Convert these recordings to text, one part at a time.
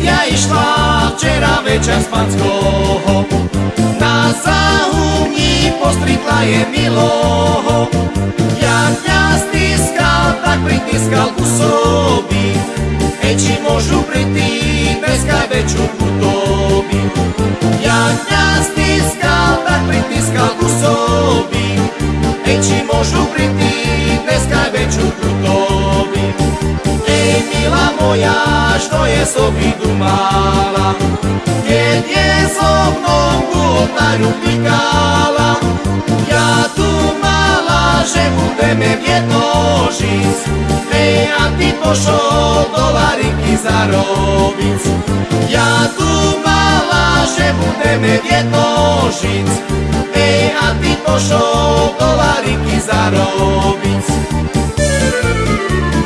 prišla včera večer z Panskoho. Na zahumní postritla je miloho. Jak ťa stiskal, tak pritiskal ku sobi. Ej, či môžu priti dneska väčšiu putobi. Jak ťa stiskal, tak pritiskal ku sobi. Ej, či môžu priti dneska. Ej, milá moja, što je sobi dumala, keď je so mnou ku oltáru pikala. Ja tu mala, že budeme v jedno žiť, ej, a ty pošol dolariky zarobiť. Ja tu mala, že budeme v jedno žiť, ej, a ty pošol dolariky zarobiť. Ej,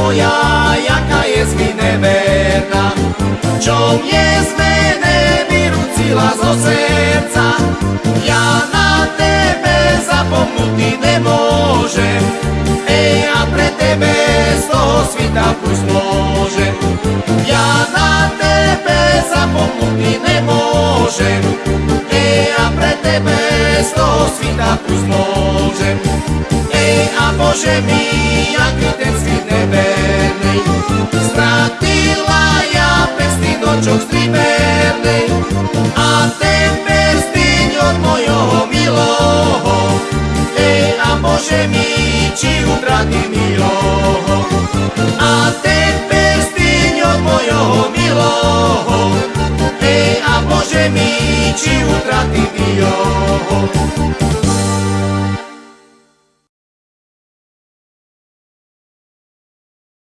moja, jaká je mi neverná, čo mne zmene vyrúcila zo srdca. Ja na tebe zapomnutý nemôžem, ej, a pre tebe z toho svita púsť môžem. Ja na tebe zapomnutý nemôžem, ej, a pre tebe z toho svita púsť môžem. Ej, a Bože mi, aký ten svit nevernej, Bože mi, či utratí miloho, a ten prstiň od mojho miloho, ej, a Bože mi, či utratí miloho.